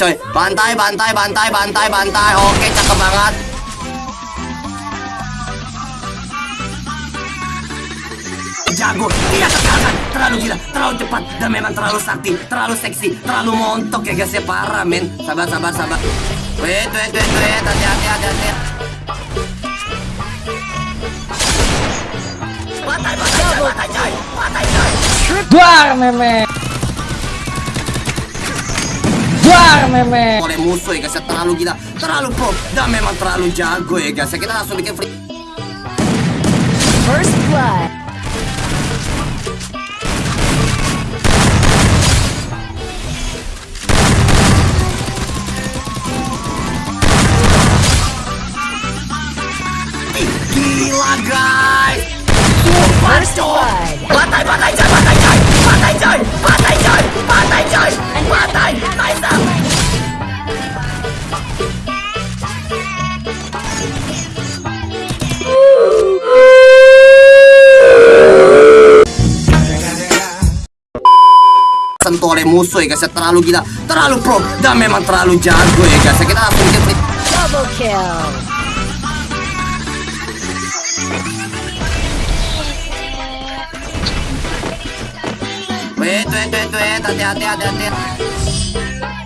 coy. Bantai bantai bantai bantai bantai. Oke cakep banget. Jago, tidak terkalahkan Terlalu gila, terlalu cepat Dan memang terlalu sakti, terlalu seksi Terlalu montok ya guys ya, parah men. Sabar, sabar, sabar. Wait, wait, wait, wait. Hati-hati, hati-hati. Batai, coy, batai, coy. Batai, coy. Duar meme. Duar meme. oleh musuh ya guys. Ya terlalu gila. Terlalu pro. Dan memang terlalu jago ya guys. Ya kita langsung bikin free. First blood. Gila guys sentuh oleh musuh ya guys ya. Terlalu gila. Terlalu pro. Dan memang terlalu jago ya guys ya. Kita langsung free Double kill. Wait, wait, wait, wait, hati-hati, hati-hati.